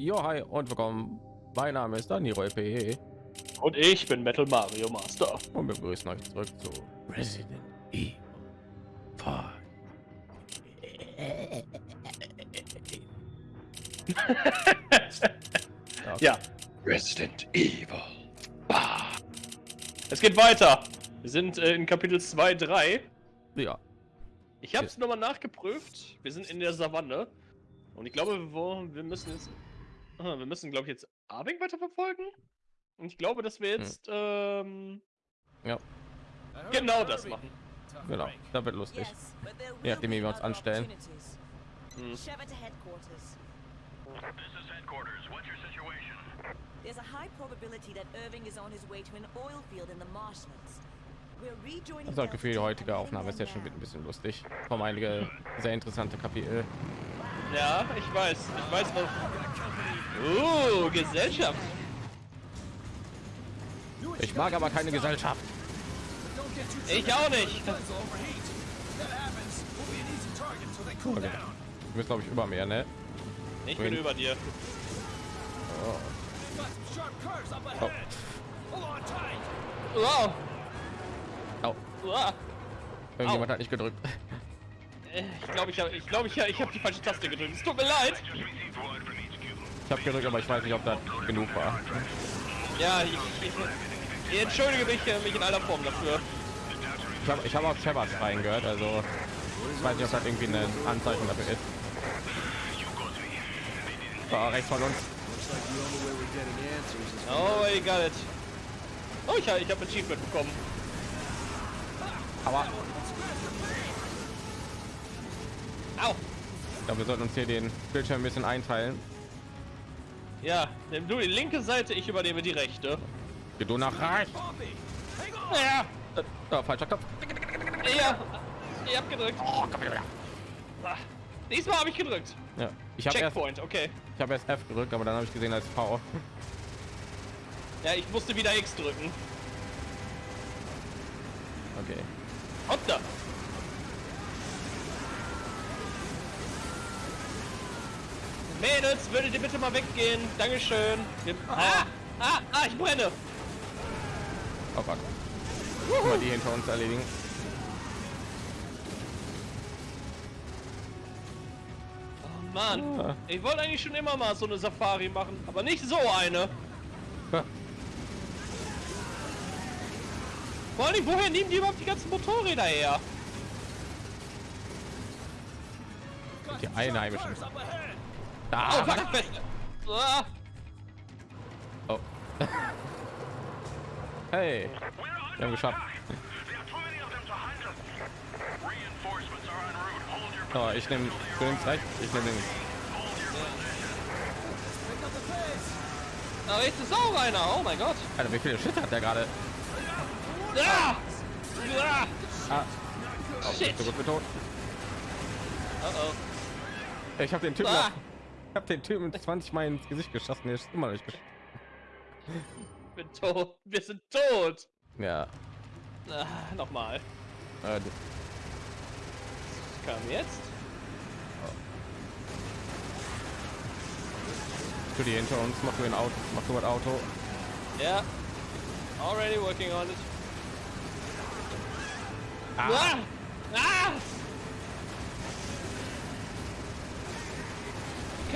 Jo, hi und willkommen. Mein Name ist Daniel P. Und ich bin Metal Mario Master. Und wir begrüßen euch zurück zu Resident Evil 5. Ja, Resident Evil. es geht weiter. Wir sind äh, in Kapitel 2, 3. Ja, Ich habe es nochmal nachgeprüft. Wir sind in der Savanne. Und ich glaube, wir müssen jetzt... Ah, wir müssen, glaube ich, jetzt Abing weiterverfolgen. Und ich glaube, dass wir jetzt ähm, ja, genau das machen. genau. Da wird lustig. Nachdem, be wie wir uns anstellen. Hm. Sheva to headquarters. This is headquarters. What's your situation? There's a high probability that Irving is on his way to an oil field in the marshlands. We're rejoining Das das Gefühl, die heutige Aufnahme ist jetzt schon wieder ein bisschen lustig. Kommen einige sehr interessante Kapitel. Ja, ich weiß. Ich weiß noch. Uh, Gesellschaft. Ich mag aber keine Gesellschaft. Ich auch nicht. Okay. Du bist glaube ich über mir, ne? Ich bin über dir. Oh. Wow. Oh. Wow. Irgendjemand hat nicht gedrückt. Äh, Ich glaube, ich habe ich glaube, ich, ich habe die falsche Taste gedrückt. Es tut mir leid. Ich habe gedrückt, aber ich weiß nicht, ob das genug war. Ja, ich, ich, ich entschuldige mich, äh, mich in aller Form dafür. Ich habe ich hab auch Shepard reingehört, also ich weiß nicht, ob das irgendwie ein Anzeichen dafür ist. War rechts von uns. Oh, I got it. Oh, ich, ich habe Achievement bekommen. Aber Au. ich glaube, wir sollten uns hier den Bildschirm ein bisschen einteilen. Ja, nimm du die linke Seite, ich übernehme die rechte. Geh du nach rechts. Ja, Äh, oh, falscher Knopf. ja. Ich hab gedrückt. Oh, komm. Ah, Diesmal habe ich gedrückt. Ja, ich habe erst, Checkpoint, okay. ich habe erst F gedrückt, aber dann habe ich gesehen als V. Ja, ich musste wieder X drücken. Okay. Und da. Mädels, würdet ihr bitte mal weggehen? Dankeschön. Wir, ah, ah, ah, ich brenne. Oh. Guck Mal die hinter uns erledigen. Oh Mann, Ah. ich wollte eigentlich schon immer mal so eine Safari machen, aber nicht so eine. Ha, Vor allem, woher nehmen die überhaupt die ganzen Motorräder her? Die Einheimischen. Oh, fuck, fest. Ah, oh. Hey, wir haben geschafft. So, ich nehme nimmst rechts, ich nehme links. da rechts ist auch einer. Oh mein Gott. Alter, wie viele Schüsse hat der gerade? Ah! Ah! Ah, Shit. so gut wie tot. Oh oh. Ich habe den Typen, Ah. Ich habe den Typen 20 Mal ins Gesicht geschossen. Der ist immer noch nicht geschossen. Ich bin tot. Wir sind tot. Ja, Ah, Nochmal. äh, kam jetzt? tu die hinter uns, mach du ein Auto, mach du ein Auto. Ja. Already working on it. Ah, Ah! Ah!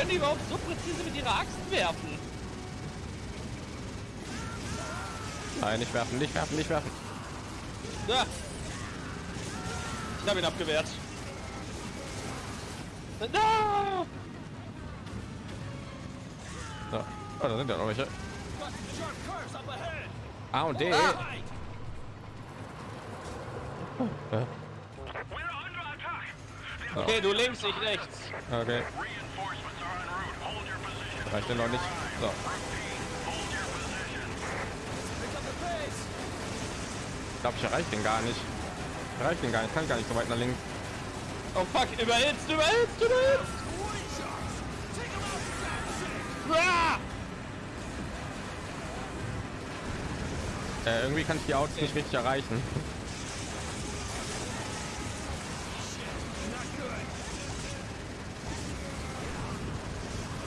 Können die überhaupt so präzise mit ihrer Axt werfen? nein, nicht werfen, nicht werfen, nicht werfen. Ah. Ich habe ihn abgewehrt. Ah! So. Oh, da sind ja noch welche. A und D. Ah! Okay, du links, ich rechts. Okay, reicht denn noch nicht. So. Ich glaube, ich erreiche den gar nicht. Ich den gar nicht. Ich kann gar nicht so weit nach links. Oh fuck, überhitzt, überhitzt, überhitzt! Ah! Äh, irgendwie kann ich die Autos nicht richtig erreichen.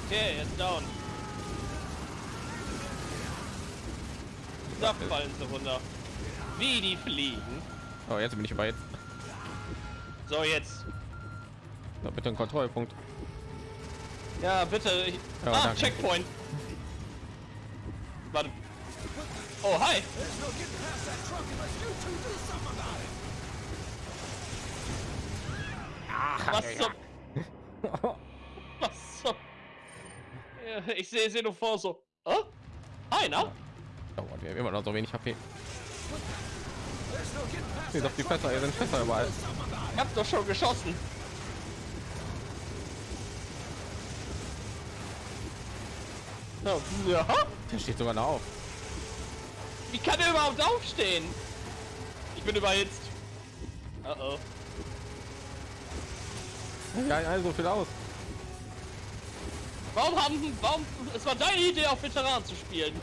Okay, jetzt down. Da fallen sie runter. Wie die fliegen. Oh, jetzt bin ich weit. So, jetzt. Na, bitte ein Kontrollpunkt. Ja, bitte. Ich... Ja, ah, danke. Checkpoint. Warte. Oh, hi. Ach, Was ja, ja. Ich sehe sie nur vor so... Oh? Na? Oh, Gott, wir haben immer noch so wenig HP. Wie doch die Fässer, hier sind Fässer überall. Ich hab doch schon geschossen. Ja. Der steht sogar noch auf. Wie kann er überhaupt aufstehen? Ich bin überhitzt. Uh oh. Ja, ja, so viel aus. Warum haben, warum, es war deine Idee auf Veteran zu spielen.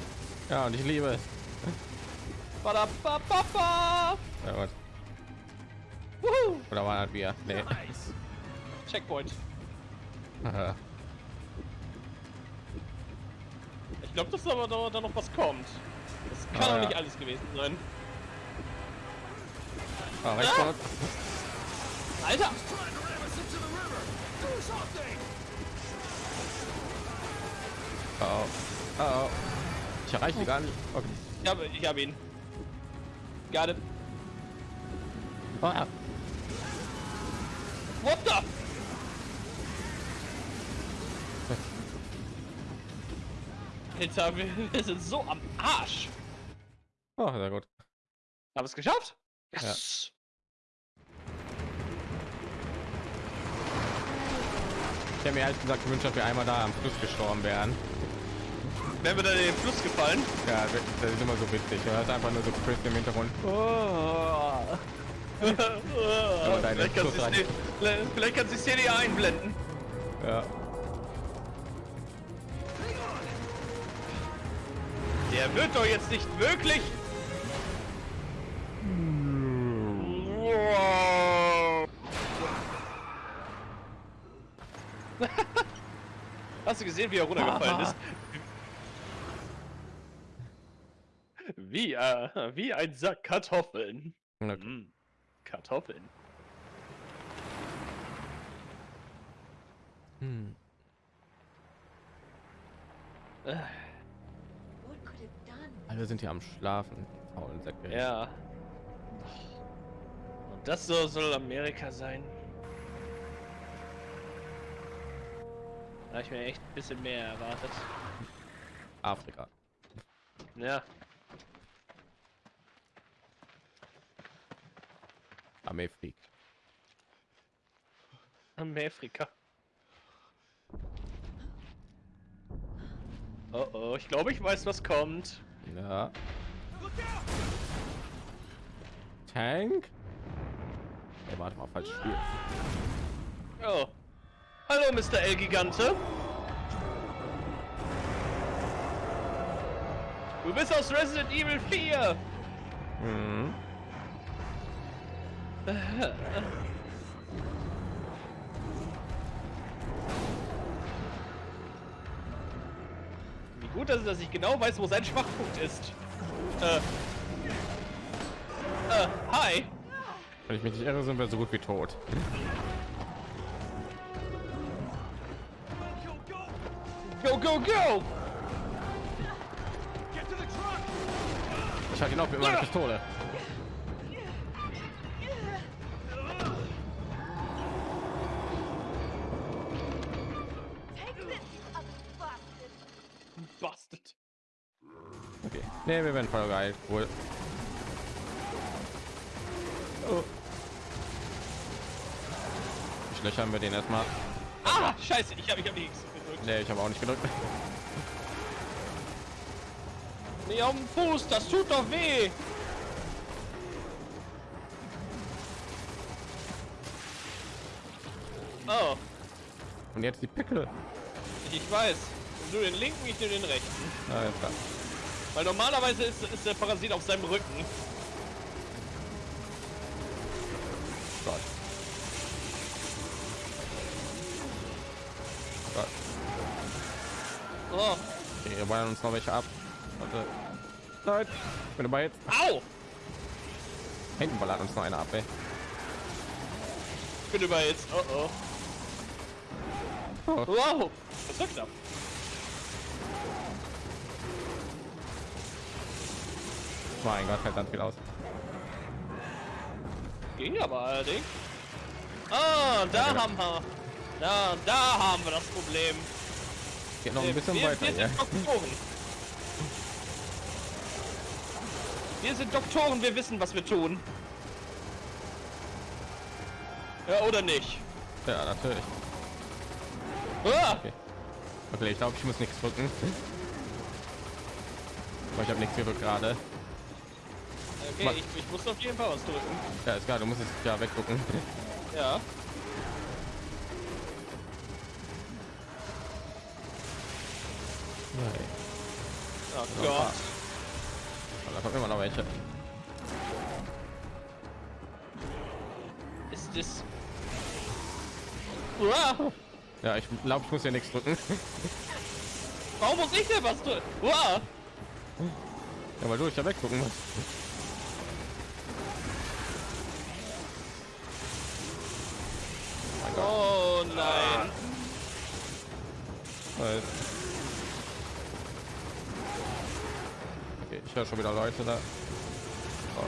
Ja, und ich liebe es. Badabababa. Ja, Gott. Wuhu. Oder war das wir? Nee. Checkpoint. Ich glaube, dass aber da, da noch was kommt. Das kann Ah, doch ja. nicht alles gewesen sein. Ah, Ah! Alter! Oh, oh. Oh. Ich erreiche die gar nicht. Okay. Ich habe, ich habe ihn. Got it. Oh, ja. What the? Alter, wir, wir sind so am Arsch. oh, sehr gut. Haben es geschafft? Yes. Ich hätte mir ehrlich gesagt gewünscht, dass wir einmal da am Fluss gestorben wären. Wären wir dann in den Fluss gefallen? Ja, das das ist immer so witzig. Du hörst einfach nur so Chris im Hintergrund. Oh. vielleicht deine kannst die- vielleicht kannst du die Szene einblenden. Ja. Der wird doch jetzt nicht wirklich. Hast du gesehen, wie er runtergefallen ist? Wie, äh, wie ein Sack Kartoffeln. Okay. Mm, Kartoffeln. Hm. Äh? Alle sind hier am Schlafen. Faulen Säcke. Ja. Und das so soll Amerika sein. Da hab ich mir echt ein bisschen mehr erwartet. Afrika. Ja. Fliegt. Amerika. Oh oh, ich glaube, ich weiß, was kommt. Ja. Tank? Ey, warte mal, falsches Spiel. Oh. Hallo, Mr. L-Gigante. Du bist aus Resident Evil 4. Mhm. Wie gut, dass, dass ich genau weiß, wo sein Schwachpunkt ist. Äh. Äh, hi. Wenn ich mich nicht irre, sind wir so gut wie tot. Go, go, go! Ich halte ihn auf mit meiner Pistole. Nee, wir werden voll geil. Cool. Oh. Löchern wir den erstmal. Ah, scheiße, ich habe ich hab nichts gedrückt. Nee, ich habe auch nicht gedrückt. Nee, auf dem Fuß, das tut doch weh. Oh, Und jetzt die Pickel. ich weiß. Du den linken, ich nehme den rechten. Ah. Weil normalerweise ist, ist der Parasit auf seinem Rücken. Gott. Gott. Oh, Okay, wir wollen uns noch welche ab. Warte. Nein, ich bin dabei jetzt. Au! Hinten ballert uns noch einer ab, ey. Ich bin überhitzt. Oh oh. Oh. Wow! Das war knapp. Mein Gott, hält dann viel aus. Ging aber allerdings. Ah, da genau. haben wir. Da, da haben wir das Problem. Geht noch ein bisschen wir, weiter, wir ja. sind Doktoren. Wir sind Doktoren, wir wissen, was wir tun. Ja, oder nicht? Ja, natürlich. Ah! Okay. Okay, ich glaube, ich muss nichts drücken. Aber ich habe nichts gedrückt gerade. Okay, ich, ich muss auf jeden Fall was drücken. Ja, ist klar, du musst es ja weggucken. Ja. Nein. Oh Ja. Gott. Da kommen immer noch welche. Ist das... Uah, Ja, ich glaube, ich muss ja nichts drücken. warum muss ich denn was drücken? Uah. Ja, weil du ich ja weggucken musst. Nein. Halt. Okay, ich höre schon wieder Leute da. Oh.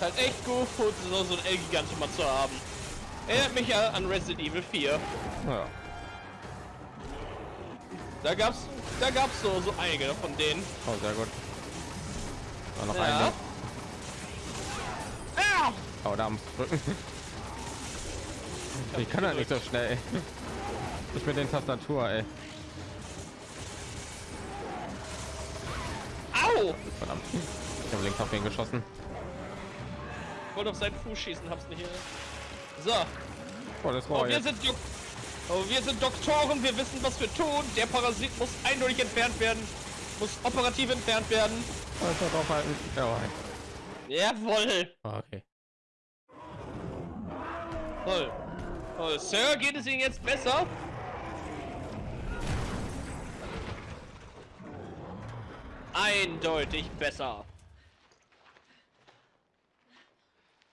Halt echt gut, so, so ein L-Gigant mal zu haben. Erinnert mich ja an Resident Evil 4. Ja. Da gab's, da gab's so, so einige von denen. Oh, sehr gut. War noch Ja. eine. Ah! Oh, da muss ich drücken. Ich kann halt nicht so schnell. Ich mit den Tastatur, ey. Au! Verdammt. Ich habe links auf den geschossen. Ich wollte auf seinen Fuß schießen, hab's nicht. So, Oh, das oh, war wir jetzt. sind, Dok oh, wir sind Doktoren, wir wissen, was wir tun. Der Parasit muss eindeutig entfernt werden, muss operativ entfernt werden. Alter, draufhalten. Jawohl. Jawohl. Oh, okay. Toll. Toll. Sir, geht es Ihnen jetzt besser? Eindeutig besser.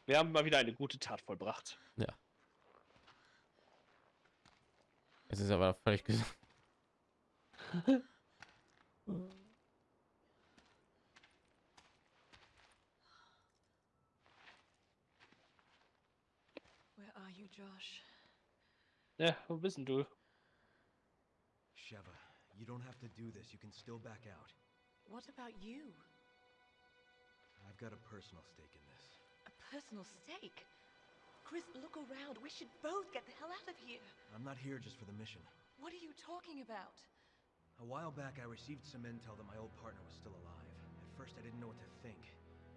Wir haben mal wieder eine gute Tat vollbracht. Ja. Es ist aber völlig gesund. Josh? Ja, wo bist denn du? Sheva, you don't have to do this. You can still back out. What about you? I've got a personal stake in this. A personal stake? Chris, look around. We should both get the hell out of here. I'm not here just for the mission. What are you talking about? A while back, I received some intel that my old partner was still alive. At first, I didn't know what to think.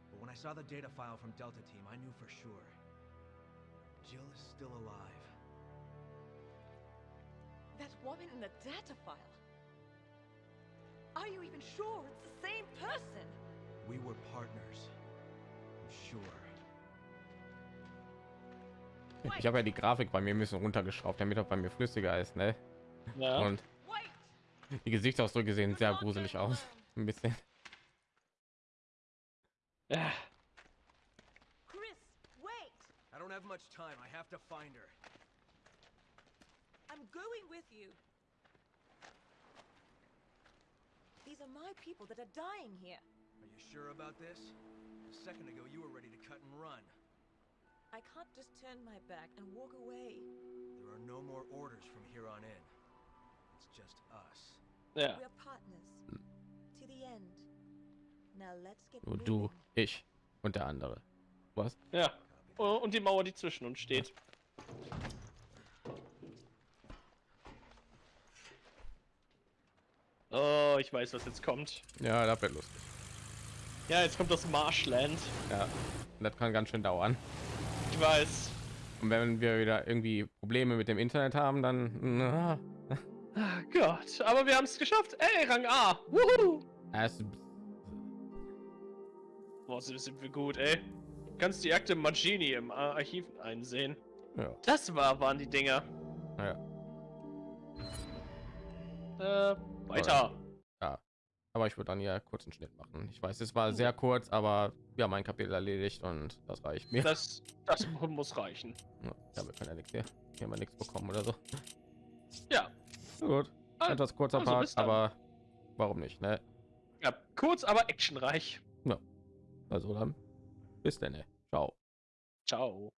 But when I saw the data file from Delta Team, I knew for sure. Jill is still alive. That woman in the data file. Are you even sure it's the same person? We were partners. I'm sure. Ich habe ja die Grafik bei mir ein bisschen runtergeschraubt, damit auch bei mir flüssiger ist, ne? Ja. Und Wait! die Gesichtsausdrücke sehen sehr gruselig aus. Ein bisschen. Much time. I have to find her. I'm going with you. These are my people that are dying here. Are you sure about this? A second ago, you were ready to cut and run. I can't just turn my back and walk away. There are no more orders from here on in. It's just us. Yeah. We're partners. To the end. Now let's get Nur moving. du, ich und der andere. Was? Ja. Oh, Und die Mauer, die zwischen uns steht. Oh, ich weiß, was jetzt kommt. Ja, das wird lustig. Ja, jetzt kommt das Marshland. Ja, das kann ganz schön dauern. Ich weiß. Und wenn wir wieder irgendwie Probleme mit dem Internet haben, dann na, Ah, Gott, aber wir haben es geschafft. Ey, Rang A. Wuhu. Boah, sind sind wir gut, ey. Kannst die Akte Magini im Ar- Archiv einsehen. ja, Das war, waren die Dinger. ja. äh, weiter. Aber ich würde dann ja kurz einen Schnitt machen. Ich weiß, es war sehr kurz, aber wir haben ein Kapitel erledigt und das reicht mir. Das, das muss reichen. Ja, wir können ja nichts hier, hier haben wir nichts bekommen oder so. Ja. Gut, Ah, etwas kurzer also Part, aber warum nicht, ne? Ja, kurz, aber actionreich. Also dann, bis denn, ne? Ciao. Ciao.